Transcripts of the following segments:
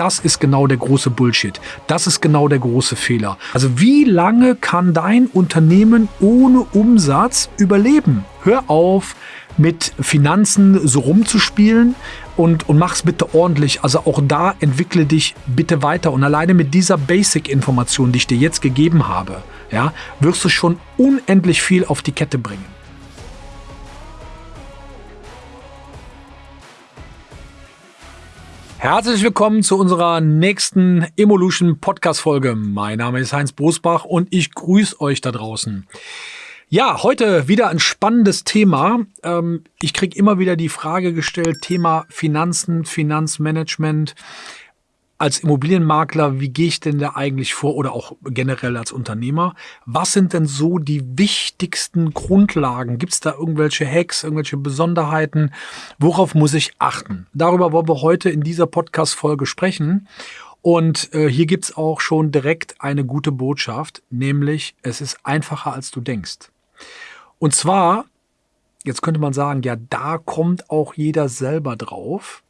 das ist genau der große Bullshit. Das ist genau der große Fehler. Also wie lange kann dein Unternehmen ohne Umsatz überleben? Hör auf, mit Finanzen so rumzuspielen und, und mach's bitte ordentlich. Also auch da entwickle dich bitte weiter. Und alleine mit dieser Basic-Information, die ich dir jetzt gegeben habe, ja, wirst du schon unendlich viel auf die Kette bringen. Herzlich willkommen zu unserer nächsten Evolution Podcast Folge. Mein Name ist Heinz Bosbach und ich grüße euch da draußen. Ja, heute wieder ein spannendes Thema. Ähm, ich kriege immer wieder die Frage gestellt, Thema Finanzen, Finanzmanagement als Immobilienmakler, wie gehe ich denn da eigentlich vor oder auch generell als Unternehmer? Was sind denn so die wichtigsten Grundlagen? Gibt es da irgendwelche Hacks, irgendwelche Besonderheiten? Worauf muss ich achten? Darüber wollen wir heute in dieser Podcast-Folge sprechen. Und äh, hier gibt's auch schon direkt eine gute Botschaft, nämlich es ist einfacher, als du denkst. Und zwar, jetzt könnte man sagen, ja, da kommt auch jeder selber drauf.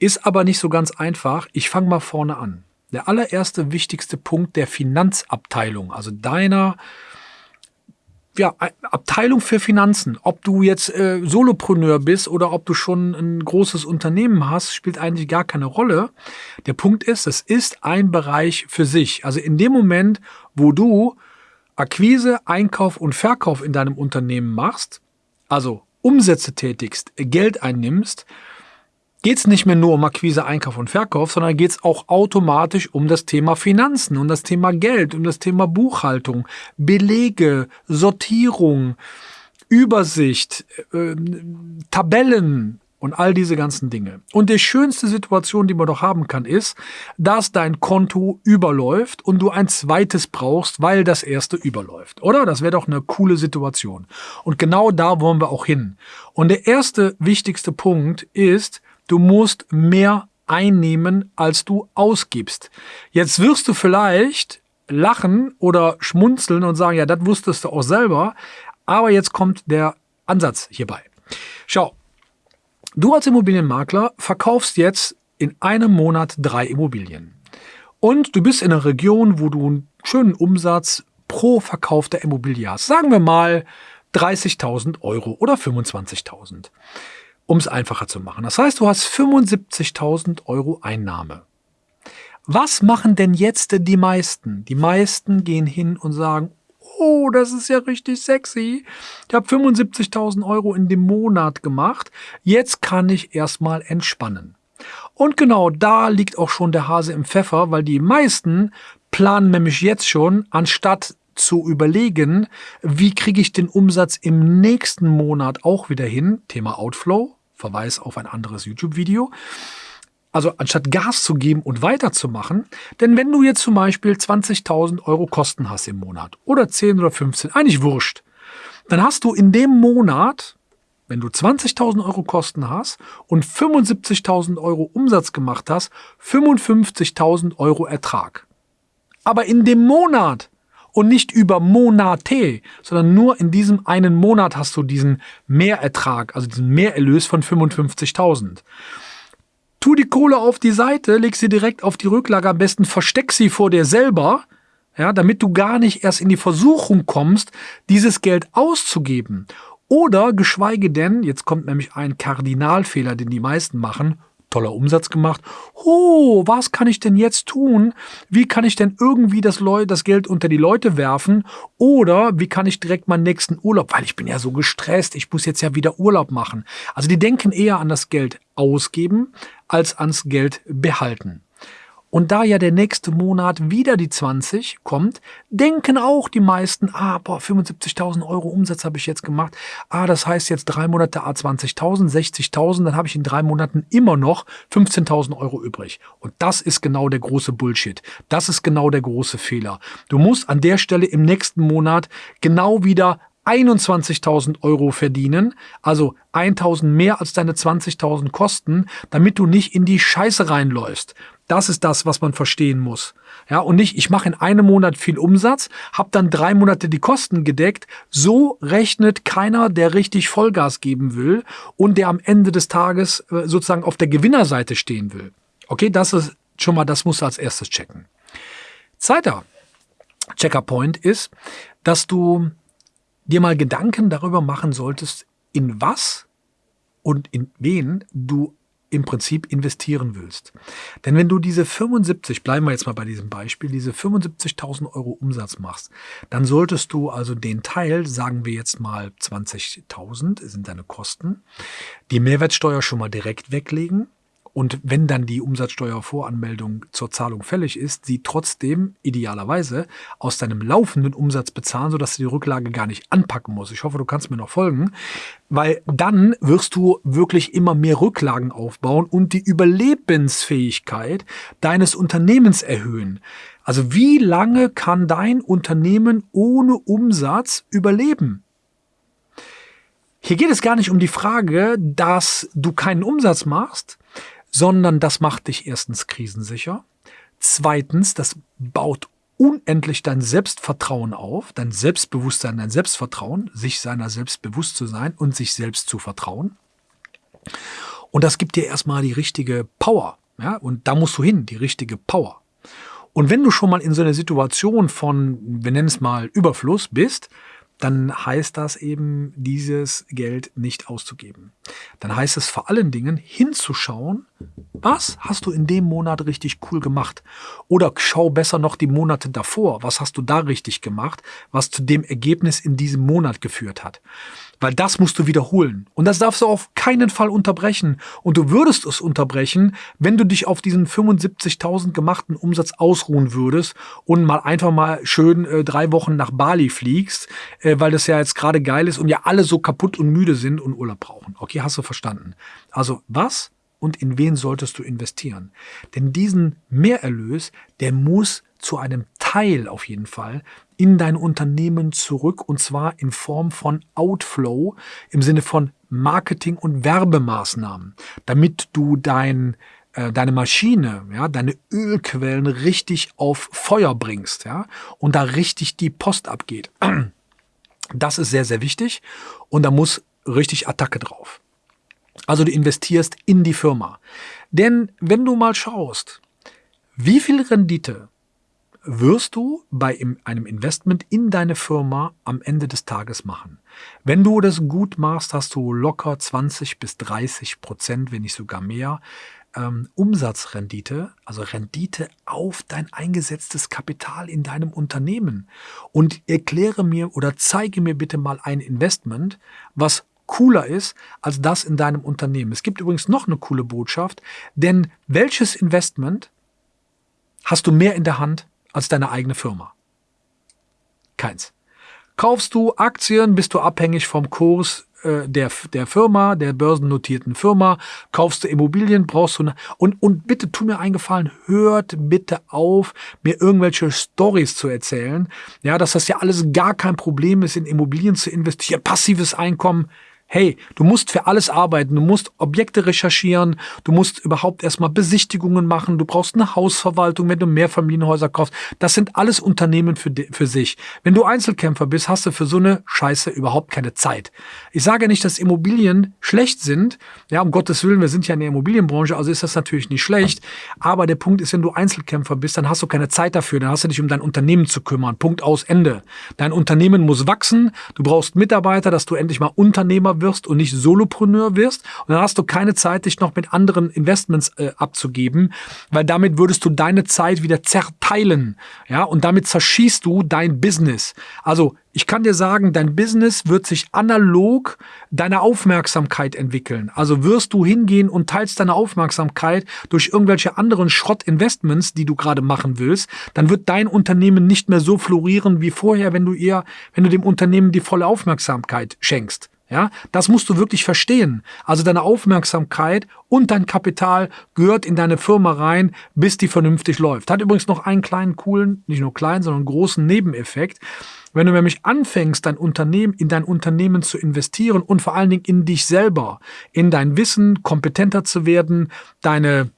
Ist aber nicht so ganz einfach. Ich fange mal vorne an. Der allererste wichtigste Punkt der Finanzabteilung, also deiner ja, Abteilung für Finanzen, ob du jetzt äh, Solopreneur bist oder ob du schon ein großes Unternehmen hast, spielt eigentlich gar keine Rolle. Der Punkt ist, es ist ein Bereich für sich. Also in dem Moment, wo du Akquise, Einkauf und Verkauf in deinem Unternehmen machst, also Umsätze tätigst, Geld einnimmst, geht es nicht mehr nur um Akquise, Einkauf und Verkauf, sondern geht es auch automatisch um das Thema Finanzen, um das Thema Geld, um das Thema Buchhaltung, Belege, Sortierung, Übersicht, äh, Tabellen, und all diese ganzen Dinge. Und die schönste Situation, die man doch haben kann, ist, dass dein Konto überläuft und du ein zweites brauchst, weil das erste überläuft. Oder? Das wäre doch eine coole Situation. Und genau da wollen wir auch hin. Und der erste wichtigste Punkt ist, Du musst mehr einnehmen, als du ausgibst. Jetzt wirst du vielleicht lachen oder schmunzeln und sagen, ja, das wusstest du auch selber. Aber jetzt kommt der Ansatz hierbei. Schau, du als Immobilienmakler verkaufst jetzt in einem Monat drei Immobilien. Und du bist in einer Region, wo du einen schönen Umsatz pro verkaufter Immobilie hast. Sagen wir mal 30.000 Euro oder 25.000 um es einfacher zu machen. Das heißt, du hast 75.000 Euro Einnahme. Was machen denn jetzt die meisten? Die meisten gehen hin und sagen, oh, das ist ja richtig sexy. Ich habe 75.000 Euro in dem Monat gemacht. Jetzt kann ich erstmal entspannen. Und genau da liegt auch schon der Hase im Pfeffer, weil die meisten planen nämlich jetzt schon, anstatt zu überlegen, wie kriege ich den Umsatz im nächsten Monat auch wieder hin, Thema Outflow, Verweis auf ein anderes YouTube-Video. Also anstatt Gas zu geben und weiterzumachen, denn wenn du jetzt zum Beispiel 20.000 Euro Kosten hast im Monat oder 10 oder 15, eigentlich wurscht, dann hast du in dem Monat, wenn du 20.000 Euro Kosten hast und 75.000 Euro Umsatz gemacht hast, 55.000 Euro Ertrag. Aber in dem Monat und nicht über Monate, sondern nur in diesem einen Monat hast du diesen Mehrertrag, also diesen Mehrerlös von 55.000. Tu die Kohle auf die Seite, leg sie direkt auf die Rücklage, am besten versteck sie vor dir selber, ja, damit du gar nicht erst in die Versuchung kommst, dieses Geld auszugeben. Oder geschweige denn, jetzt kommt nämlich ein Kardinalfehler, den die meisten machen, toller Umsatz gemacht. Oh, was kann ich denn jetzt tun? Wie kann ich denn irgendwie das, Leu das Geld unter die Leute werfen? Oder wie kann ich direkt meinen nächsten Urlaub, weil ich bin ja so gestresst, ich muss jetzt ja wieder Urlaub machen. Also die denken eher an das Geld ausgeben als ans Geld behalten. Und da ja der nächste Monat wieder die 20 kommt, denken auch die meisten, ah, boah, 75.000 Euro Umsatz habe ich jetzt gemacht. Ah, das heißt jetzt drei Monate A 20.000, 60.000, dann habe ich in drei Monaten immer noch 15.000 Euro übrig. Und das ist genau der große Bullshit. Das ist genau der große Fehler. Du musst an der Stelle im nächsten Monat genau wieder 21.000 Euro verdienen, also 1.000 mehr als deine 20.000 Kosten, damit du nicht in die Scheiße reinläufst. Das ist das, was man verstehen muss. Ja, und nicht, ich mache in einem Monat viel Umsatz, habe dann drei Monate die Kosten gedeckt. So rechnet keiner, der richtig Vollgas geben will und der am Ende des Tages äh, sozusagen auf der Gewinnerseite stehen will. Okay, das ist schon mal, das musst du als erstes checken. Zweiter Checkerpoint ist, dass du dir mal Gedanken darüber machen solltest, in was und in wen du im Prinzip investieren willst. Denn wenn du diese 75, bleiben wir jetzt mal bei diesem Beispiel, diese 75.000 Euro Umsatz machst, dann solltest du also den Teil, sagen wir jetzt mal 20.000 sind deine Kosten, die Mehrwertsteuer schon mal direkt weglegen und wenn dann die Umsatzsteuervoranmeldung zur Zahlung fällig ist, sie trotzdem idealerweise aus deinem laufenden Umsatz bezahlen, sodass du die Rücklage gar nicht anpacken musst. Ich hoffe, du kannst mir noch folgen, weil dann wirst du wirklich immer mehr Rücklagen aufbauen und die Überlebensfähigkeit deines Unternehmens erhöhen. Also wie lange kann dein Unternehmen ohne Umsatz überleben? Hier geht es gar nicht um die Frage, dass du keinen Umsatz machst, sondern das macht dich erstens krisensicher. Zweitens, das baut unendlich dein Selbstvertrauen auf, dein Selbstbewusstsein, dein Selbstvertrauen, sich seiner selbst bewusst zu sein und sich selbst zu vertrauen. Und das gibt dir erstmal die richtige Power. Ja? Und da musst du hin, die richtige Power. Und wenn du schon mal in so einer Situation von, wir nennen es mal Überfluss bist, dann heißt das eben, dieses Geld nicht auszugeben. Dann heißt es vor allen Dingen hinzuschauen, was hast du in dem Monat richtig cool gemacht? Oder schau besser noch die Monate davor, was hast du da richtig gemacht, was zu dem Ergebnis in diesem Monat geführt hat. Weil das musst du wiederholen. Und das darfst du auf keinen Fall unterbrechen. Und du würdest es unterbrechen, wenn du dich auf diesen 75.000 gemachten Umsatz ausruhen würdest und mal einfach mal schön äh, drei Wochen nach Bali fliegst, äh, weil das ja jetzt gerade geil ist und ja alle so kaputt und müde sind und Urlaub brauchen. Okay, hast du verstanden. Also was und in wen solltest du investieren? Denn diesen Mehrerlös, der muss zu einem Teil auf jeden Fall in dein Unternehmen zurück und zwar in Form von Outflow im Sinne von Marketing- und Werbemaßnahmen, damit du dein äh, deine Maschine, ja, deine Ölquellen richtig auf Feuer bringst, ja, und da richtig die Post abgeht. Das ist sehr, sehr wichtig und da muss richtig Attacke drauf. Also du investierst in die Firma. Denn wenn du mal schaust, wie viel Rendite wirst du bei einem Investment in deine Firma am Ende des Tages machen. Wenn du das gut machst, hast du locker 20 bis 30 Prozent, wenn nicht sogar mehr, ähm, Umsatzrendite, also Rendite auf dein eingesetztes Kapital in deinem Unternehmen. Und erkläre mir oder zeige mir bitte mal ein Investment, was cooler ist als das in deinem Unternehmen. Es gibt übrigens noch eine coole Botschaft, denn welches Investment hast du mehr in der Hand als deine eigene Firma. Keins. Kaufst du Aktien, bist du abhängig vom Kurs äh, der, der Firma, der börsennotierten Firma, kaufst du Immobilien, brauchst du eine, und, und bitte tu mir einen Gefallen, hört bitte auf, mir irgendwelche Stories zu erzählen, ja, dass das ja alles gar kein Problem ist, in Immobilien zu investieren, passives Einkommen, hey, du musst für alles arbeiten, du musst Objekte recherchieren, du musst überhaupt erstmal Besichtigungen machen, du brauchst eine Hausverwaltung, wenn du Mehrfamilienhäuser kaufst. Das sind alles Unternehmen für, für sich. Wenn du Einzelkämpfer bist, hast du für so eine Scheiße überhaupt keine Zeit. Ich sage nicht, dass Immobilien schlecht sind. Ja, um Gottes Willen, wir sind ja in der Immobilienbranche, also ist das natürlich nicht schlecht. Aber der Punkt ist, wenn du Einzelkämpfer bist, dann hast du keine Zeit dafür, dann hast du dich um dein Unternehmen zu kümmern. Punkt aus Ende. Dein Unternehmen muss wachsen, du brauchst Mitarbeiter, dass du endlich mal Unternehmer wirst und nicht Solopreneur wirst. Und dann hast du keine Zeit, dich noch mit anderen Investments äh, abzugeben, weil damit würdest du deine Zeit wieder zerteilen. Ja, und damit zerschießt du dein Business. Also ich kann dir sagen, dein Business wird sich analog deiner Aufmerksamkeit entwickeln. Also wirst du hingehen und teilst deine Aufmerksamkeit durch irgendwelche anderen Schrott-Investments, die du gerade machen willst, dann wird dein Unternehmen nicht mehr so florieren wie vorher, wenn du eher, wenn du dem Unternehmen die volle Aufmerksamkeit schenkst. Ja, das musst du wirklich verstehen. Also deine Aufmerksamkeit und dein Kapital gehört in deine Firma rein, bis die vernünftig läuft. Hat übrigens noch einen kleinen coolen, nicht nur kleinen, sondern großen Nebeneffekt. Wenn du nämlich anfängst, dein Unternehmen, in dein Unternehmen zu investieren und vor allen Dingen in dich selber, in dein Wissen, kompetenter zu werden, deine,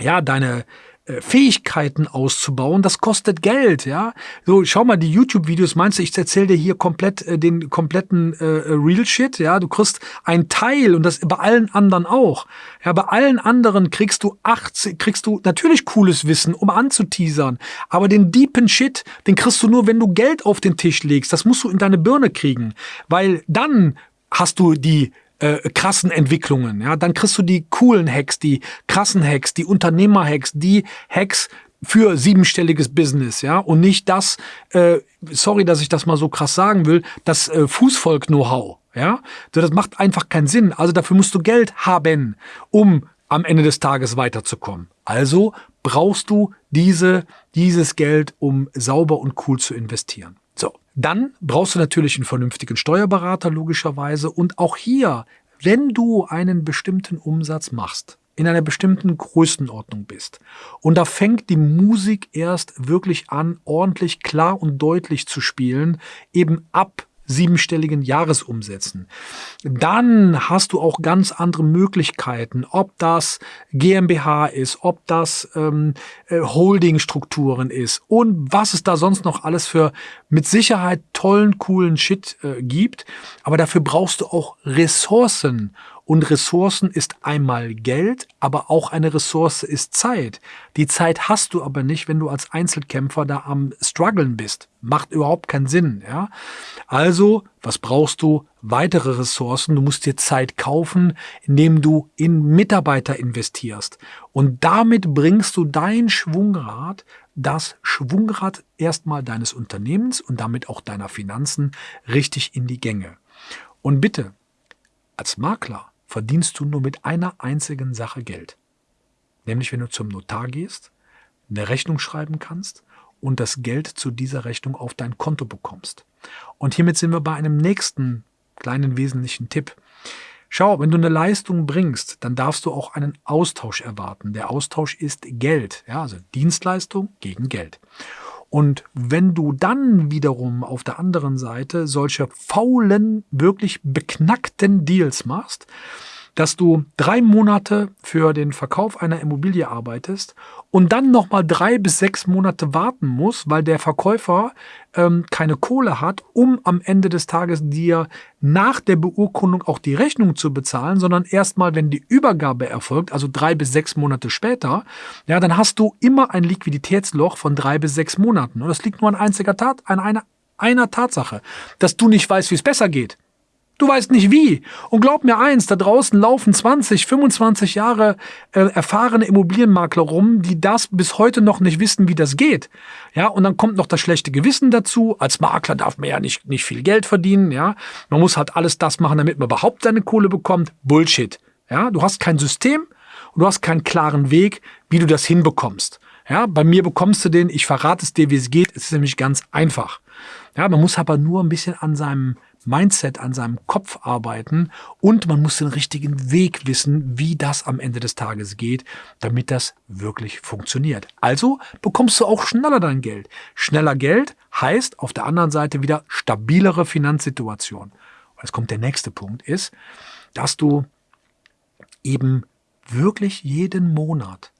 ja, deine, Fähigkeiten auszubauen, das kostet Geld, ja. So, schau mal die YouTube-Videos, meinst du, ich erzähle dir hier komplett äh, den kompletten äh, Real Shit, ja? Du kriegst ein Teil und das bei allen anderen auch. Ja, bei allen anderen kriegst du 80, kriegst du natürlich cooles Wissen, um anzuteasern, aber den deepen Shit, den kriegst du nur, wenn du Geld auf den Tisch legst. Das musst du in deine Birne kriegen, weil dann hast du die äh, krassen Entwicklungen. Ja, dann kriegst du die coolen Hacks, die krassen Hacks, die Unternehmer-Hacks, die Hacks für siebenstelliges Business, ja, und nicht das, äh, sorry, dass ich das mal so krass sagen will, das äh, Fußvolk-Know-how, ja. Das macht einfach keinen Sinn. Also dafür musst du Geld haben, um am Ende des Tages weiterzukommen. Also brauchst du diese, dieses Geld, um sauber und cool zu investieren. Dann brauchst du natürlich einen vernünftigen Steuerberater logischerweise und auch hier, wenn du einen bestimmten Umsatz machst, in einer bestimmten Größenordnung bist. Und da fängt die Musik erst wirklich an, ordentlich klar und deutlich zu spielen, eben ab siebenstelligen Jahresumsätzen. Dann hast du auch ganz andere Möglichkeiten, ob das GmbH ist, ob das ähm, äh, Holdingstrukturen ist und was es da sonst noch alles für mit Sicherheit tollen, coolen Shit äh, gibt. Aber dafür brauchst du auch Ressourcen und Ressourcen ist einmal Geld, aber auch eine Ressource ist Zeit. Die Zeit hast du aber nicht, wenn du als Einzelkämpfer da am struggeln bist. Macht überhaupt keinen Sinn, ja. Also, was brauchst du? Weitere Ressourcen. Du musst dir Zeit kaufen, indem du in Mitarbeiter investierst. Und damit bringst du dein Schwungrad, das Schwungrad erstmal deines Unternehmens und damit auch deiner Finanzen richtig in die Gänge. Und bitte, als Makler verdienst du nur mit einer einzigen Sache Geld. Nämlich wenn du zum Notar gehst, eine Rechnung schreiben kannst und das Geld zu dieser Rechnung auf dein Konto bekommst. Und hiermit sind wir bei einem nächsten kleinen wesentlichen Tipp. Schau, wenn du eine Leistung bringst, dann darfst du auch einen Austausch erwarten. Der Austausch ist Geld, ja, also Dienstleistung gegen Geld. Und wenn du dann wiederum auf der anderen Seite solche faulen, wirklich beknackten Deals machst, dass du drei Monate für den Verkauf einer Immobilie arbeitest und dann nochmal drei bis sechs Monate warten musst, weil der Verkäufer ähm, keine Kohle hat, um am Ende des Tages dir nach der Beurkundung auch die Rechnung zu bezahlen, sondern erstmal, wenn die Übergabe erfolgt, also drei bis sechs Monate später, ja, dann hast du immer ein Liquiditätsloch von drei bis sechs Monaten. Und das liegt nur an einziger Tat, an einer, einer Tatsache, dass du nicht weißt, wie es besser geht. Du weißt nicht wie. Und glaub mir eins, da draußen laufen 20, 25 Jahre äh, erfahrene Immobilienmakler rum, die das bis heute noch nicht wissen, wie das geht. Ja, und dann kommt noch das schlechte Gewissen dazu. Als Makler darf man ja nicht, nicht viel Geld verdienen. Ja, man muss halt alles das machen, damit man überhaupt seine Kohle bekommt. Bullshit. Ja, du hast kein System und du hast keinen klaren Weg, wie du das hinbekommst. Ja, bei mir bekommst du den, ich verrate es dir, wie es geht. Es ist nämlich ganz einfach. Ja, man muss aber nur ein bisschen an seinem Mindset, an seinem Kopf arbeiten und man muss den richtigen Weg wissen, wie das am Ende des Tages geht, damit das wirklich funktioniert. Also bekommst du auch schneller dein Geld. Schneller Geld heißt auf der anderen Seite wieder stabilere Finanzsituation. Und jetzt kommt der nächste Punkt, ist, dass du eben wirklich jeden Monat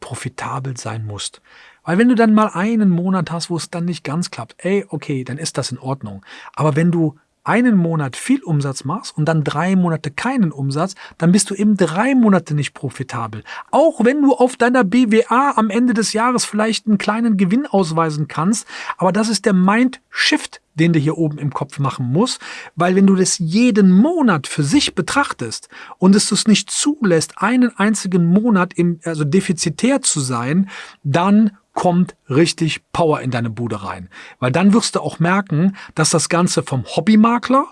profitabel sein musst. Weil wenn du dann mal einen Monat hast, wo es dann nicht ganz klappt, ey, okay, dann ist das in Ordnung. Aber wenn du einen Monat viel Umsatz machst und dann drei Monate keinen Umsatz, dann bist du eben drei Monate nicht profitabel. Auch wenn du auf deiner BWA am Ende des Jahres vielleicht einen kleinen Gewinn ausweisen kannst, aber das ist der Mind-Shift, den du hier oben im Kopf machen musst, weil wenn du das jeden Monat für sich betrachtest und es es nicht zulässt, einen einzigen Monat im, also defizitär zu sein, dann kommt richtig Power in deine Bude rein. Weil dann wirst du auch merken, dass das Ganze vom Hobbymakler,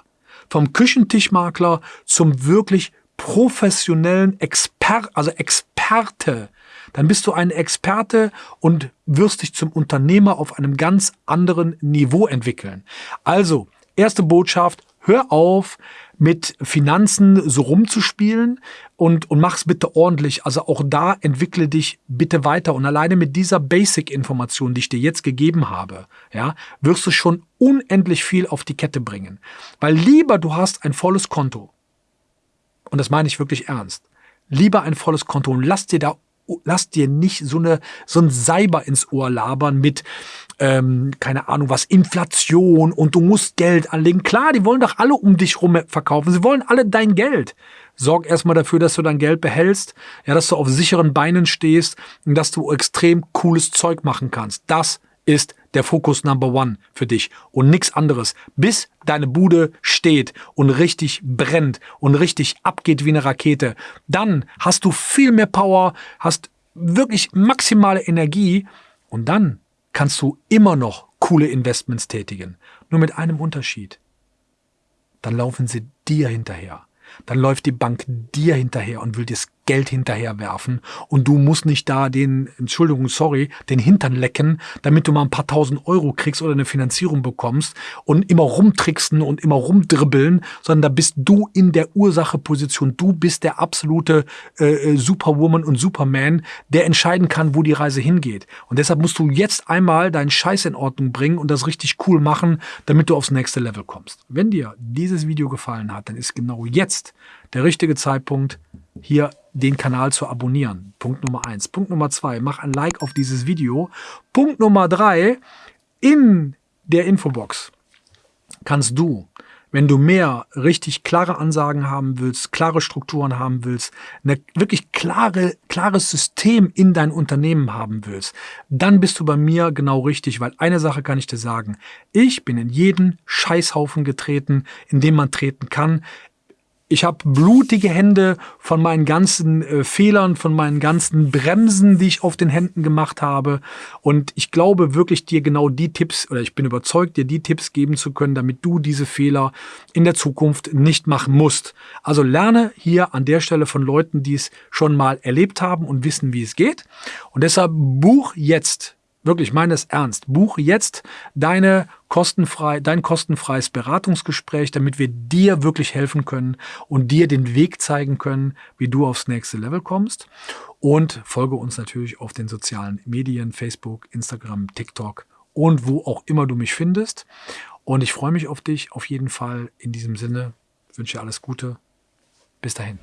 vom Küchentischmakler zum wirklich professionellen Expert, also Experte, dann bist du ein Experte und wirst dich zum Unternehmer auf einem ganz anderen Niveau entwickeln. Also, erste Botschaft, hör auf, mit Finanzen so rumzuspielen und, und mach's bitte ordentlich. Also auch da entwickle dich bitte weiter. Und alleine mit dieser Basic-Information, die ich dir jetzt gegeben habe, ja, wirst du schon unendlich viel auf die Kette bringen. Weil lieber du hast ein volles Konto. Und das meine ich wirklich ernst. Lieber ein volles Konto und lass dir da lass dir nicht so, eine, so ein Cyber ins Ohr labern mit, ähm, keine Ahnung was, Inflation und du musst Geld anlegen. Klar, die wollen doch alle um dich rum verkaufen. Sie wollen alle dein Geld. Sorg erstmal dafür, dass du dein Geld behältst, ja, dass du auf sicheren Beinen stehst und dass du extrem cooles Zeug machen kannst. Das ist der Fokus Number One für dich und nichts anderes. Bis deine Bude steht und richtig brennt und richtig abgeht wie eine Rakete, dann hast du viel mehr Power, hast wirklich maximale Energie und dann kannst du immer noch coole Investments tätigen. Nur mit einem Unterschied. Dann laufen sie dir hinterher. Dann läuft die Bank dir hinterher und will dir das Geld hinterherwerfen und du musst nicht da den, Entschuldigung, sorry, den Hintern lecken, damit du mal ein paar tausend Euro kriegst oder eine Finanzierung bekommst und immer rumtricksen und immer rumdribbeln, sondern da bist du in der Ursacheposition. Du bist der absolute äh, äh, Superwoman und Superman, der entscheiden kann, wo die Reise hingeht. Und deshalb musst du jetzt einmal deinen Scheiß in Ordnung bringen und das richtig cool machen, damit du aufs nächste Level kommst. Wenn dir dieses Video gefallen hat, dann ist genau jetzt der richtige Zeitpunkt, hier den Kanal zu abonnieren. Punkt Nummer eins. Punkt Nummer zwei, mach ein Like auf dieses Video. Punkt Nummer drei, in der Infobox kannst du, wenn du mehr richtig klare Ansagen haben willst, klare Strukturen haben willst, ein wirklich klare, klares System in dein Unternehmen haben willst, dann bist du bei mir genau richtig, weil eine Sache kann ich dir sagen. Ich bin in jeden Scheißhaufen getreten, in dem man treten kann. Ich habe blutige Hände von meinen ganzen äh, Fehlern, von meinen ganzen Bremsen, die ich auf den Händen gemacht habe. Und ich glaube wirklich dir genau die Tipps, oder ich bin überzeugt, dir die Tipps geben zu können, damit du diese Fehler in der Zukunft nicht machen musst. Also lerne hier an der Stelle von Leuten, die es schon mal erlebt haben und wissen, wie es geht. Und deshalb buch jetzt wirklich meines ernst. Buch jetzt deine kostenfrei, dein kostenfreies Beratungsgespräch, damit wir dir wirklich helfen können und dir den Weg zeigen können, wie du aufs nächste Level kommst. Und folge uns natürlich auf den sozialen Medien, Facebook, Instagram, TikTok und wo auch immer du mich findest. Und ich freue mich auf dich auf jeden Fall. In diesem Sinne wünsche dir alles Gute. Bis dahin.